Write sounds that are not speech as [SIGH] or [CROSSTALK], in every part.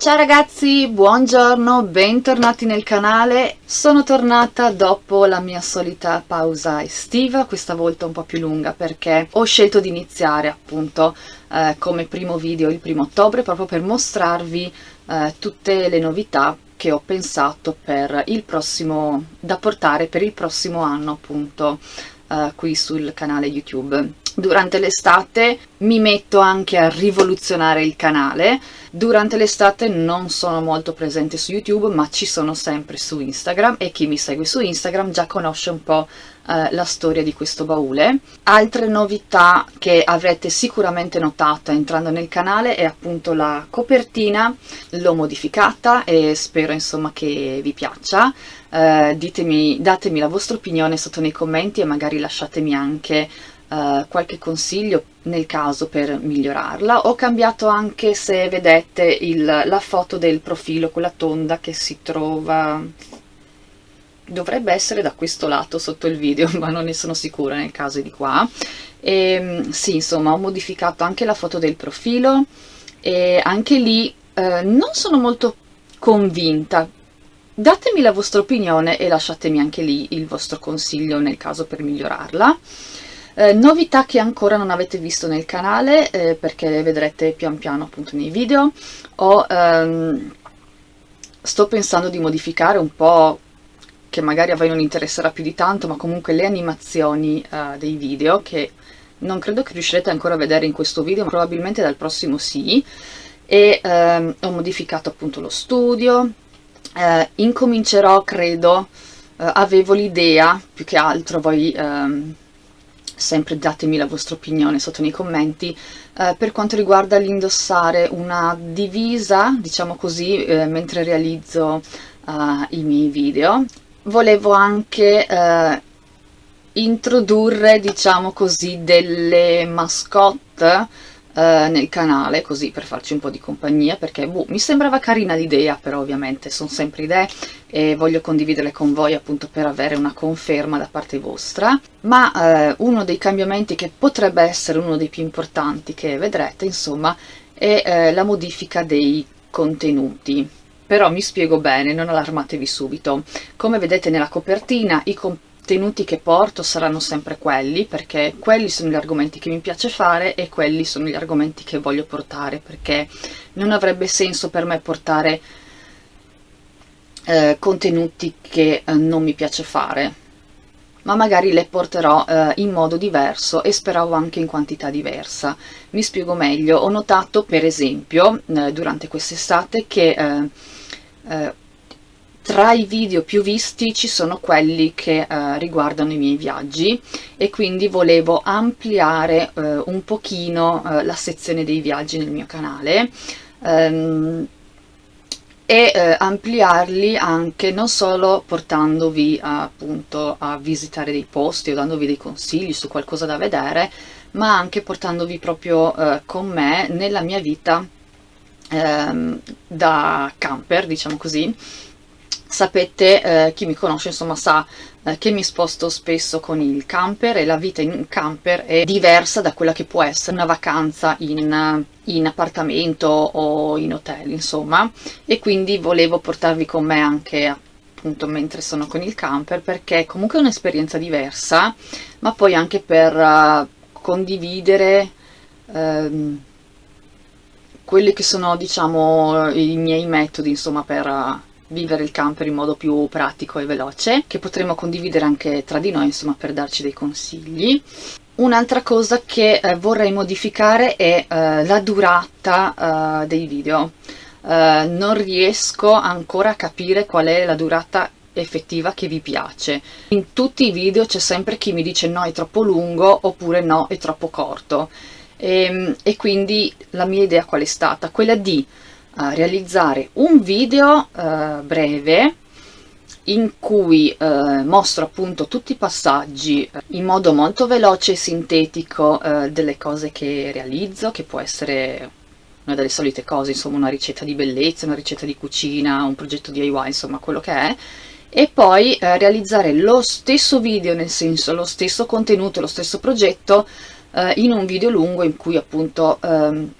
Ciao ragazzi, buongiorno, bentornati nel canale. Sono tornata dopo la mia solita pausa estiva, questa volta un po' più lunga perché ho scelto di iniziare appunto eh, come primo video il primo ottobre proprio per mostrarvi eh, tutte le novità che ho pensato per il prossimo, da portare per il prossimo anno appunto eh, qui sul canale YouTube. Durante l'estate mi metto anche a rivoluzionare il canale, durante l'estate non sono molto presente su YouTube ma ci sono sempre su Instagram e chi mi segue su Instagram già conosce un po' eh, la storia di questo baule. Altre novità che avrete sicuramente notato entrando nel canale è appunto la copertina, l'ho modificata e spero insomma che vi piaccia. Eh, ditemi, datemi la vostra opinione sotto nei commenti e magari lasciatemi anche uh, qualche consiglio nel caso per migliorarla. Ho cambiato anche, se vedete, il, la foto del profilo, quella tonda che si trova... Dovrebbe essere da questo lato sotto il video, [LAUGHS] ma non ne sono sicura nel caso di qua. E, ehm, sì, insomma, ho modificato anche la foto del profilo e anche lì eh, non sono molto convinta. Datemi la vostra opinione e lasciatemi anche lì il vostro consiglio nel caso per migliorarla. Eh, novità che ancora non avete visto nel canale eh, perché le vedrete pian piano appunto nei video ho, ehm, sto pensando di modificare un po' che magari a voi non interesserà più di tanto ma comunque le animazioni eh, dei video che non credo che riuscirete ancora a vedere in questo video ma probabilmente dal prossimo sì. E ehm, ho modificato appunto lo studio eh, incomincerò credo eh, avevo l'idea più che altro voi ehm, sempre datemi la vostra opinione sotto nei commenti, eh, per quanto riguarda l'indossare una divisa, diciamo così, eh, mentre realizzo eh, i miei video. Volevo anche eh, introdurre, diciamo così, delle mascotte eh, nel canale, così per farci un po' di compagnia, perché boh, mi sembrava carina l'idea, però ovviamente sono sempre idee e voglio condividerle con voi appunto per avere una conferma da parte vostra, ma eh, uno dei cambiamenti che potrebbe essere uno dei più importanti che vedrete, insomma, è eh, la modifica dei contenuti però mi spiego bene, non allarmatevi subito. Come vedete nella copertina i contenuti che porto saranno sempre quelli, perché quelli sono gli argomenti che mi piace fare e quelli sono gli argomenti che voglio portare, perché non avrebbe senso per me portare eh, contenuti che eh, non mi piace fare, ma magari le porterò eh, in modo diverso e speravo anche in quantità diversa. Mi spiego meglio, ho notato per esempio eh, durante quest'estate che eh, eh, tra i video più visti ci sono quelli che eh, riguardano i miei viaggi e quindi volevo ampliare eh, un pochino eh, la sezione dei viaggi nel mio canale ehm, e eh, ampliarli anche non solo portandovi appunto a visitare dei posti o dandovi dei consigli su qualcosa da vedere ma anche portandovi proprio eh, con me nella mia vita ehm, da camper diciamo così Sapete, eh, chi mi conosce insomma sa eh, che mi sposto spesso con il camper e la vita in camper è diversa da quella che può essere una vacanza in, in appartamento o in hotel insomma. E quindi volevo portarvi con me anche appunto mentre sono con il camper perché comunque è un'esperienza diversa ma poi anche per uh, condividere um, quelli che sono diciamo i miei metodi insomma per uh, vivere il camper in modo più pratico e veloce, che potremo condividere anche tra di noi, insomma, per darci dei consigli. Un'altra cosa che eh, vorrei modificare è eh, la durata eh, dei video. Eh, non riesco ancora a capire qual è la durata effettiva che vi piace. In tutti i video c'è sempre chi mi dice no è troppo lungo oppure no è troppo corto e, ehm, e quindi la mia idea qual è stata? Quella di realizzare un video eh, breve in cui eh, mostro appunto tutti i passaggi eh, in modo molto veloce e sintetico eh, delle cose che realizzo, che può essere una delle solite cose, insomma una ricetta di bellezza, una ricetta di cucina, un progetto DIY, insomma quello che è, e poi eh, realizzare lo stesso video, nel senso lo stesso contenuto, lo stesso progetto eh, in un video lungo in cui appunto ehm,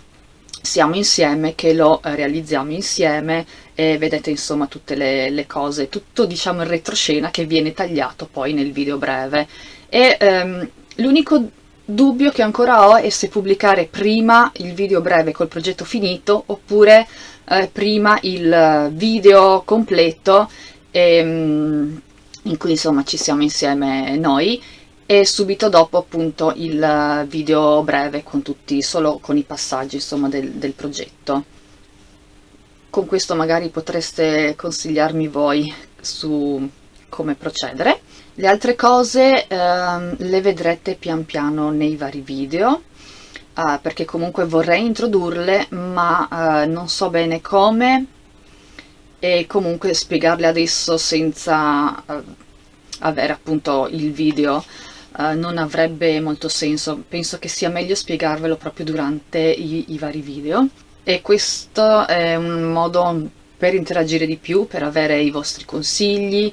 siamo insieme, che lo realizziamo insieme e vedete insomma tutte le, le cose, tutto diciamo in retroscena che viene tagliato poi nel video breve. E ehm, l'unico dubbio che ancora ho è se pubblicare prima il video breve col progetto finito oppure eh, prima il video completo ehm, in cui insomma ci siamo insieme noi e subito dopo appunto il video breve con tutti, solo con i passaggi insomma del, del progetto. Con questo magari potreste consigliarmi voi su come procedere. Le altre cose ehm, le vedrete pian piano nei vari video, eh, perché comunque vorrei introdurle, ma eh, non so bene come, e comunque spiegarle adesso senza eh, avere appunto il video uh, non avrebbe molto senso, penso che sia meglio spiegarvelo proprio durante i, i vari video. E questo è un modo per interagire di più, per avere i vostri consigli.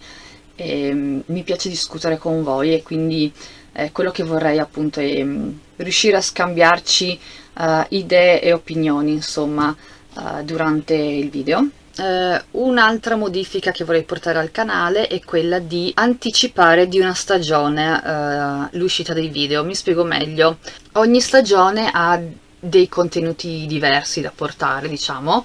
E um, mi piace discutere con voi e quindi eh, quello che vorrei appunto è um, riuscire a scambiarci uh, idee e opinioni insomma uh, durante il video Uh, Un'altra modifica che vorrei portare al canale è quella di anticipare di una stagione uh, l'uscita dei video. Mi spiego meglio. Ogni stagione ha dei contenuti diversi da portare, diciamo,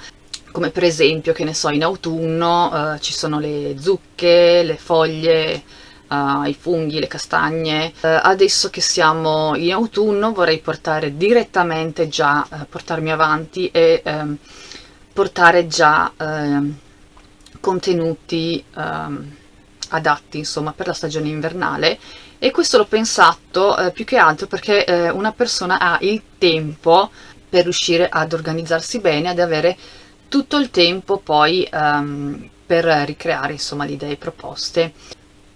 come per esempio, che ne so, in autunno uh, ci sono le zucche, le foglie, i funghi, le castagne. adesso che siamo in autunno vorrei portare direttamente già, portarmi avanti e ehm, portare già eh, contenuti eh, adatti insomma per la stagione invernale e questo l'ho pensato eh, più che altro perché eh, una persona ha il tempo per riuscire ad organizzarsi bene, ad avere tutto il tempo poi um, per ricreare insomma le idee proposte.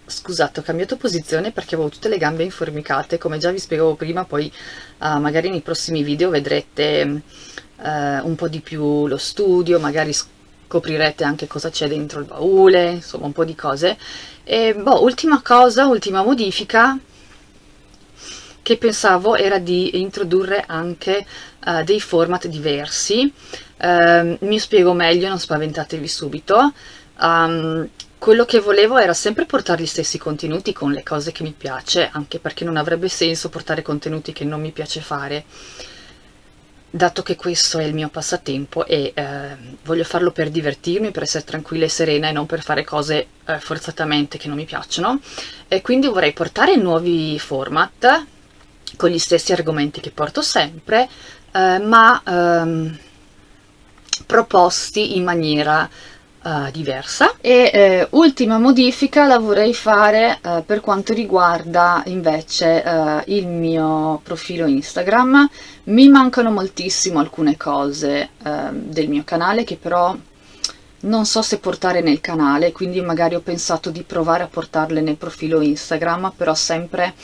Scusate, ho cambiato posizione perché avevo tutte le gambe informicate, come già vi spiegavo prima, poi uh, magari nei prossimi video vedrete eh, un po' di più lo studio, magari scoprirete anche cosa c'è dentro il baule, insomma un po' di cose. E boh, ultima cosa, ultima modifica che pensavo era di introdurre anche uh, dei format diversi. Uh, mi spiego meglio, non spaventatevi subito. Um, quello che volevo era sempre portare gli stessi contenuti con le cose che mi piace, anche perché non avrebbe senso portare contenuti che non mi piace fare dato che questo è il mio passatempo e eh, voglio farlo per divertirmi, per essere tranquilla e serena e non per fare cose eh, forzatamente che non mi piacciono e quindi vorrei portare nuovi format con gli stessi argomenti che porto sempre eh, ma ehm, proposti in maniera uh, diversa. E eh, ultima modifica la vorrei fare uh, per quanto riguarda invece uh, il mio profilo Instagram. Mi mancano moltissimo alcune cose del mio canale che però non so se portare nel canale quindi magari ho pensato di provare a portarle nel profilo Instagram però sempre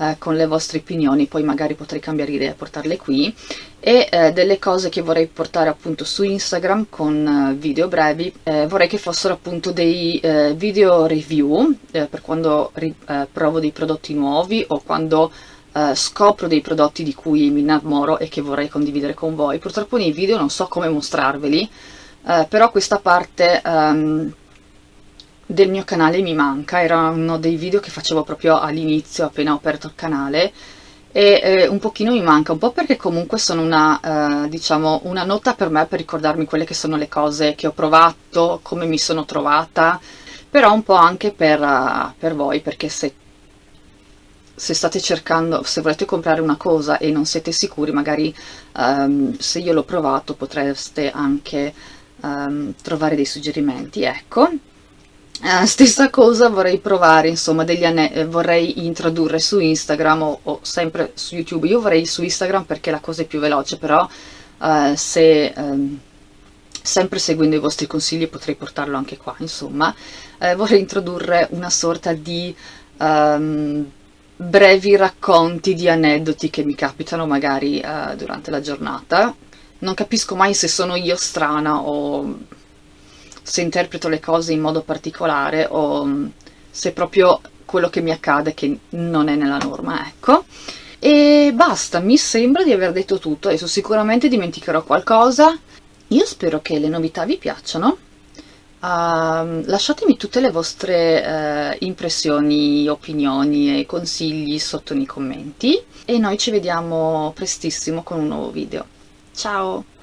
eh, con le vostre opinioni, poi magari potrei cambiare idea e portarle qui e eh, delle cose che vorrei portare appunto su Instagram con eh, video brevi, eh, vorrei che fossero appunto dei eh, video review eh, per quando provo dei prodotti nuovi o quando scopro dei prodotti di cui mi innamoro e che vorrei condividere con voi. Purtroppo nei video non so come mostrarveli, però questa parte um, del mio canale mi manca, era uno dei video che facevo proprio all'inizio appena ho aperto il canale e eh, un pochino mi manca, un po' perché comunque sono una, eh, diciamo, una nota per me per ricordarmi quelle che sono le cose che ho provato, come mi sono trovata, però un po' anche per, uh, per voi, perché se, se state cercando, se volete comprare una cosa e non siete sicuri, magari um, se io l'ho provato potreste anche um, trovare dei suggerimenti, ecco. Uh, stessa cosa vorrei provare, insomma, degli eh, vorrei introdurre su Instagram o, o, sempre su YouTube. Io vorrei su Instagram perché la cosa è più veloce, però uh, se um, sempre seguendo i vostri consigli potrei portarlo anche qua, insomma. Uh, vorrei introdurre una sorta di um, brevi racconti di aneddoti che mi capitano magari durante la giornata. Non capisco mai se sono io strana o se interpreto le cose in modo particolare o mm, se proprio quello che mi accade che non è nella norma, ecco. e basta, mi sembra di aver detto tutto, adesso sicuramente dimenticherò qualcosa. Io spero che le novità vi piacciono. Uh, lasciatemi tutte le vostre uh, impressioni, opinioni e consigli sotto nei commenti e noi ci vediamo prestissimo con un nuovo video. Ciao!